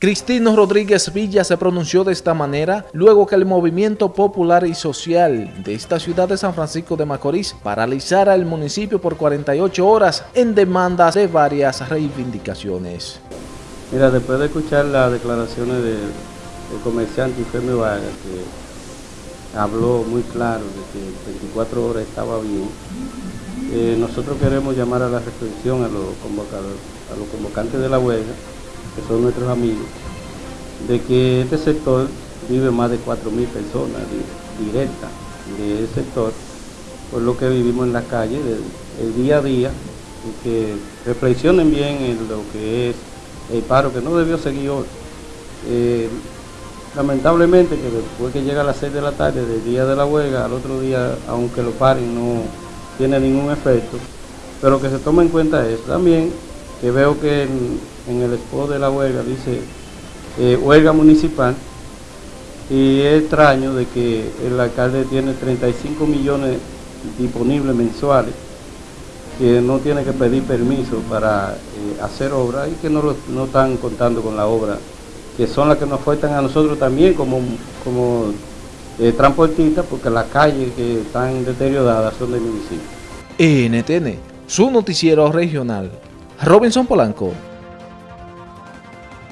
Cristino Rodríguez Villa se pronunció de esta manera luego que el movimiento popular y social de esta ciudad de San Francisco de Macorís paralizara el municipio por 48 horas en demandas de varias reivindicaciones. Mira, después de escuchar las declaraciones del, comerciante Infeme Vargas, que habló muy claro de que 24 horas estaba bien, eh, nosotros queremos llamar a la reflexión a los, a los convocantes de la huelga son nuestros amigos, de que este sector vive más de 4.000 personas directas de ese sector, por lo que vivimos en la calle el día a día, y que reflexionen bien en lo que es el paro que no debió seguir hoy. Eh, lamentablemente que después que llega a las 6 de la tarde del día de la huelga, al otro día, aunque lo paren, no tiene ningún efecto, pero que se tome en cuenta eso. También que veo que el spot de la huelga dice eh, huelga municipal y es extraño de que el alcalde tiene 35 millones disponibles mensuales que no tiene que pedir permiso para eh, hacer obra y que no, no están contando con la obra, que son las que nos afectan a nosotros también como, como eh, transportistas, porque las calles que están deterioradas son del municipio. NTN, su noticiero regional. Robinson Polanco.